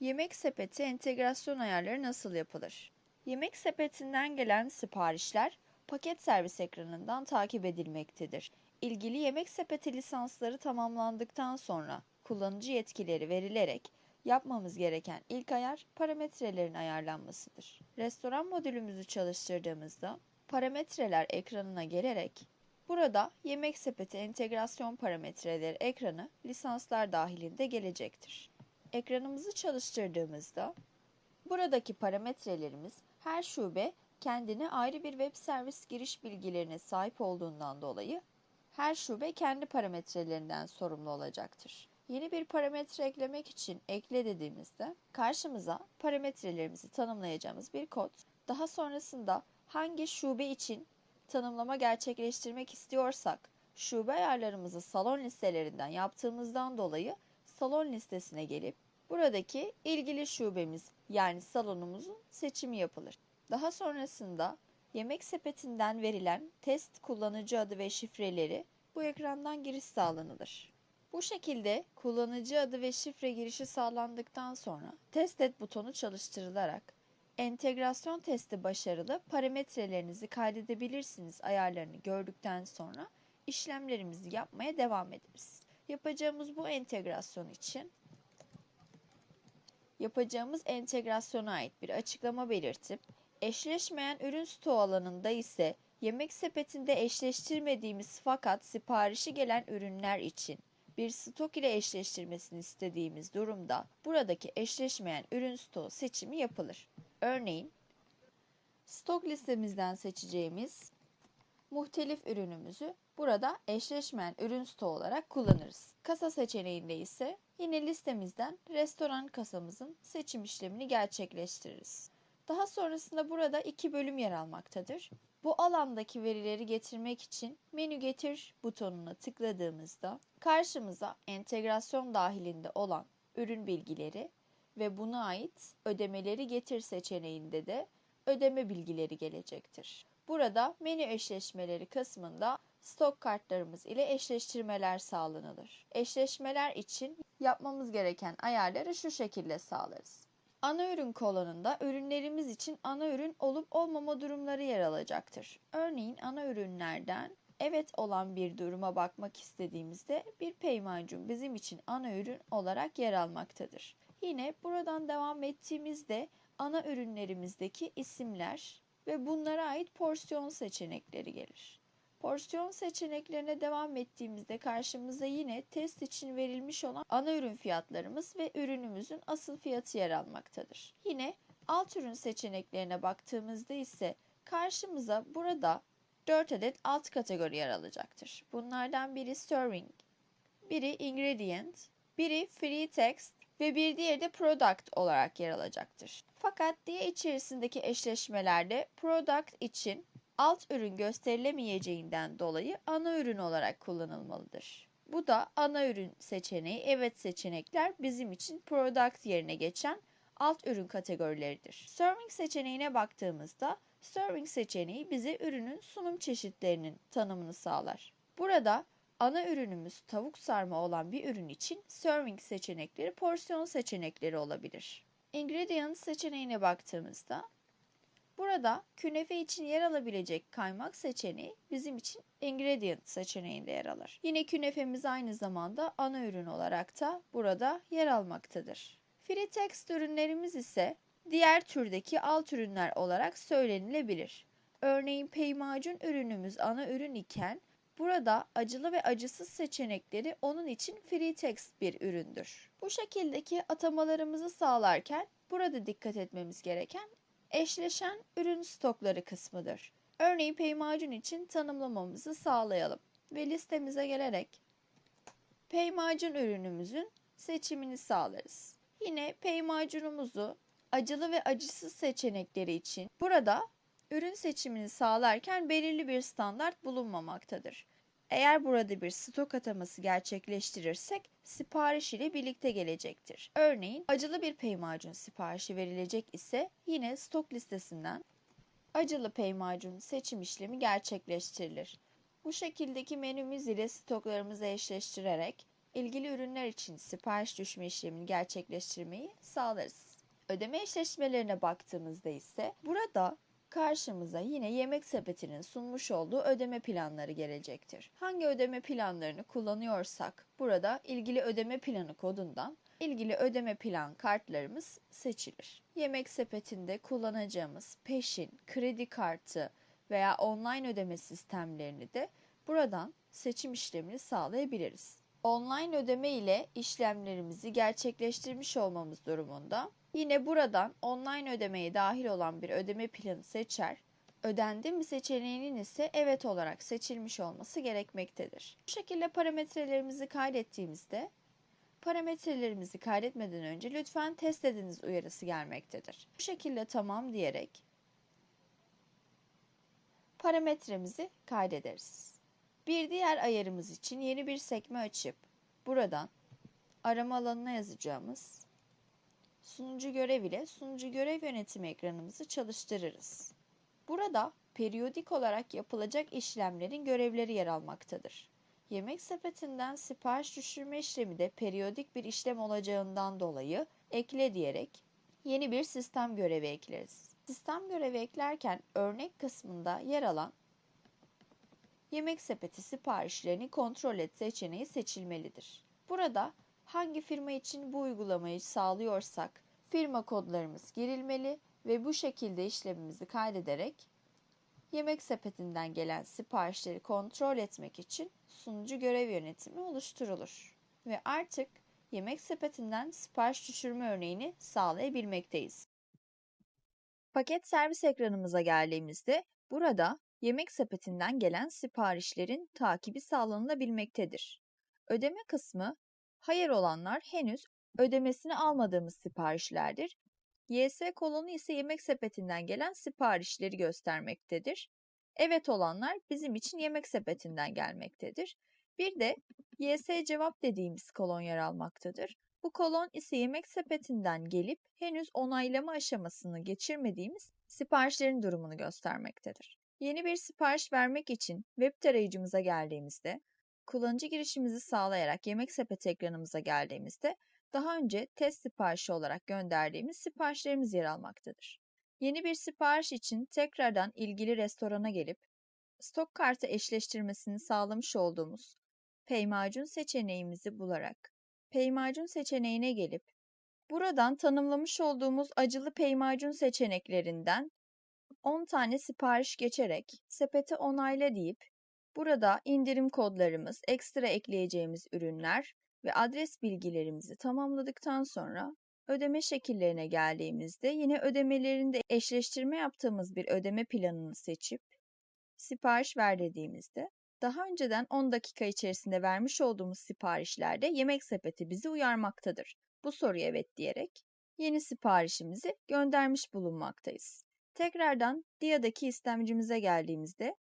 Yemek sepeti entegrasyon ayarları nasıl yapılır? Yemek sepetinden gelen siparişler paket servis ekranından takip edilmektedir. İlgili yemek sepeti lisansları tamamlandıktan sonra kullanıcı yetkileri verilerek yapmamız gereken ilk ayar parametrelerin ayarlanmasıdır. Restoran modülümüzü çalıştırdığımızda parametreler ekranına gelerek burada yemek sepeti entegrasyon parametreleri ekranı lisanslar dahilinde gelecektir. Ekranımızı çalıştırdığımızda buradaki parametrelerimiz her şube kendine ayrı bir web servis giriş bilgilerine sahip olduğundan dolayı her şube kendi parametrelerinden sorumlu olacaktır. Yeni bir parametre eklemek için ekle dediğimizde karşımıza parametrelerimizi tanımlayacağımız bir kod. Daha sonrasında hangi şube için tanımlama gerçekleştirmek istiyorsak şube ayarlarımızı salon listelerinden yaptığımızdan dolayı salon listesine gelip buradaki ilgili şubemiz yani salonumuzun seçimi yapılır. Daha sonrasında yemek sepetinden verilen test kullanıcı adı ve şifreleri bu ekrandan giriş sağlanılır. Bu şekilde kullanıcı adı ve şifre girişi sağlandıktan sonra test et butonu çalıştırılarak entegrasyon testi başarılı parametrelerinizi kaydedebilirsiniz ayarlarını gördükten sonra işlemlerimizi yapmaya devam ederiz. Yapacağımız bu entegrasyon için yapacağımız entegrasyona ait bir açıklama belirtip eşleşmeyen ürün stoğu alanında ise yemek sepetinde eşleştirmediğimiz fakat siparişi gelen ürünler için bir stok ile eşleştirmesini istediğimiz durumda buradaki eşleşmeyen ürün stoğu seçimi yapılır. Örneğin stok listemizden seçeceğimiz muhtelif ürünümüzü burada eşleşmeyen ürün stoğu olarak kullanırız. Kasa seçeneğinde ise yine listemizden restoran kasamızın seçim işlemini gerçekleştiririz. Daha sonrasında burada iki bölüm yer almaktadır. Bu alandaki verileri getirmek için menü getir butonuna tıkladığımızda karşımıza entegrasyon dahilinde olan ürün bilgileri ve buna ait ödemeleri getir seçeneğinde de ödeme bilgileri gelecektir. Burada menü eşleşmeleri kısmında stok kartlarımız ile eşleştirmeler sağlanılır. Eşleşmeler için yapmamız gereken ayarları şu şekilde sağlarız. Ana ürün kolonunda ürünlerimiz için ana ürün olup olmama durumları yer alacaktır. Örneğin ana ürünlerden evet olan bir duruma bakmak istediğimizde bir peymacun bizim için ana ürün olarak yer almaktadır. Yine buradan devam ettiğimizde ana ürünlerimizdeki isimler ve bunlara ait porsiyon seçenekleri gelir. Porsiyon seçeneklerine devam ettiğimizde karşımıza yine test için verilmiş olan ana ürün fiyatlarımız ve ürünümüzün asıl fiyatı yer almaktadır. Yine alt ürün seçeneklerine baktığımızda ise karşımıza burada 4 adet alt kategori yer alacaktır. Bunlardan biri serving, biri ingredient, biri free text ve bir diğeri de product olarak yer alacaktır. Fakat diye içerisindeki eşleşmelerde product için alt ürün gösterilemeyeceğinden dolayı ana ürün olarak kullanılmalıdır. Bu da ana ürün seçeneği, evet seçenekler bizim için product yerine geçen alt ürün kategorileridir. Serving seçeneğine baktığımızda serving seçeneği bize ürünün sunum çeşitlerinin tanımını sağlar. Burada ana ürünümüz tavuk sarma olan bir ürün için serving seçenekleri porsiyon seçenekleri olabilir. Ingredient seçeneğine baktığımızda Burada künefe için yer alabilecek kaymak seçeneği bizim için ingredient seçeneğinde yer alır. Yine künefemiz aynı zamanda ana ürün olarak da burada yer almaktadır. Free text ürünlerimiz ise diğer türdeki alt ürünler olarak söylenilebilir. Örneğin peymacun ürünümüz ana ürün iken burada acılı ve acısız seçenekleri onun için free text bir üründür. Bu şekildeki atamalarımızı sağlarken burada dikkat etmemiz gereken eşleşen ürün stokları kısmıdır. Örneğin peymacun için tanımlamamızı sağlayalım ve listemize gelerek peymacun ürünümüzün seçimini sağlarız. Yine peymacunumuzu acılı ve acısız seçenekleri için burada ürün seçimini sağlarken belirli bir standart bulunmamaktadır. Eğer burada bir stok ataması gerçekleştirirsek sipariş ile birlikte gelecektir. Örneğin acılı bir peymacun siparişi verilecek ise yine stok listesinden acılı peymacun seçim işlemi gerçekleştirilir. Bu şekildeki menümüz ile stoklarımızı eşleştirerek ilgili ürünler için sipariş düşme işlemini gerçekleştirmeyi sağlarız. Ödeme eşleşmelerine baktığımızda ise burada karşımıza yine yemek sepetinin sunmuş olduğu ödeme planları gelecektir. Hangi ödeme planlarını kullanıyorsak burada ilgili ödeme planı kodundan ilgili ödeme plan kartlarımız seçilir. Yemek sepetinde kullanacağımız peşin, kredi kartı veya online ödeme sistemlerini de buradan seçim işlemini sağlayabiliriz. Online ödeme ile işlemlerimizi gerçekleştirmiş olmamız durumunda yine buradan online ödemeye dahil olan bir ödeme planı seçer, ödendi mi seçeneğinin ise evet olarak seçilmiş olması gerekmektedir. Bu şekilde parametrelerimizi kaydettiğimizde parametrelerimizi kaydetmeden önce lütfen test ediniz uyarısı gelmektedir. Bu şekilde tamam diyerek parametremizi kaydederiz. Bir diğer ayarımız için yeni bir sekme açıp buradan arama alanına yazacağımız sunucu görev ile sunucu görev yönetimi ekranımızı çalıştırırız. Burada periyodik olarak yapılacak işlemlerin görevleri yer almaktadır. Yemek sepetinden sipariş düşürme işlemi de periyodik bir işlem olacağından dolayı ekle diyerek yeni bir sistem görevi ekleriz. Sistem görevi eklerken örnek kısmında yer alan yemek sepeti siparişlerini kontrol et seçeneği seçilmelidir. Burada hangi firma için bu uygulamayı sağlıyorsak firma kodlarımız girilmeli ve bu şekilde işlemimizi kaydederek yemek sepetinden gelen siparişleri kontrol etmek için sunucu görev yönetimi oluşturulur. Ve artık yemek sepetinden sipariş düşürme örneğini sağlayabilmekteyiz. Paket servis ekranımıza geldiğimizde burada yemek sepetinden gelen siparişlerin takibi sağlanılabilmektedir. Ödeme kısmı hayır olanlar henüz ödemesini almadığımız siparişlerdir. YS kolonu ise yemek sepetinden gelen siparişleri göstermektedir. Evet olanlar bizim için yemek sepetinden gelmektedir. Bir de YS cevap dediğimiz kolon yer almaktadır. Bu kolon ise yemek sepetinden gelip henüz onaylama aşamasını geçirmediğimiz siparişlerin durumunu göstermektedir. Yeni bir sipariş vermek için web tarayıcımıza geldiğimizde, kullanıcı girişimizi sağlayarak yemek sepeti ekranımıza geldiğimizde daha önce test siparişi olarak gönderdiğimiz siparişlerimiz yer almaktadır. Yeni bir sipariş için tekrardan ilgili restorana gelip stok kartı eşleştirmesini sağlamış olduğumuz Paymacun seçeneğimizi bularak Paymacun seçeneğine gelip buradan tanımlamış olduğumuz acılı Paymacun seçeneklerinden 10 tane sipariş geçerek sepete onayla deyip burada indirim kodlarımız, ekstra ekleyeceğimiz ürünler ve adres bilgilerimizi tamamladıktan sonra ödeme şekillerine geldiğimizde yine ödemelerinde eşleştirme yaptığımız bir ödeme planını seçip sipariş ver dediğimizde daha önceden 10 dakika içerisinde vermiş olduğumuz siparişlerde yemek sepeti bizi uyarmaktadır. Bu soruya evet diyerek yeni siparişimizi göndermiş bulunmaktayız. Tekrardan DIA'daki istemcimize geldiğimizde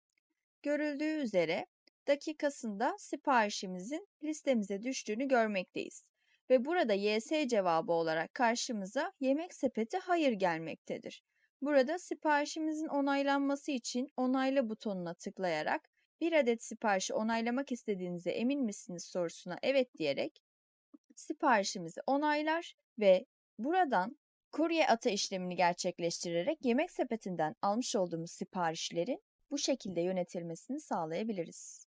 görüldüğü üzere dakikasında siparişimizin listemize düştüğünü görmekteyiz. Ve burada YS cevabı olarak karşımıza yemek sepeti hayır gelmektedir. Burada siparişimizin onaylanması için onayla butonuna tıklayarak bir adet siparişi onaylamak istediğinize emin misiniz sorusuna evet diyerek siparişimizi onaylar ve buradan kurye ata işlemini gerçekleştirerek yemek sepetinden almış olduğumuz siparişlerin bu şekilde yönetilmesini sağlayabiliriz.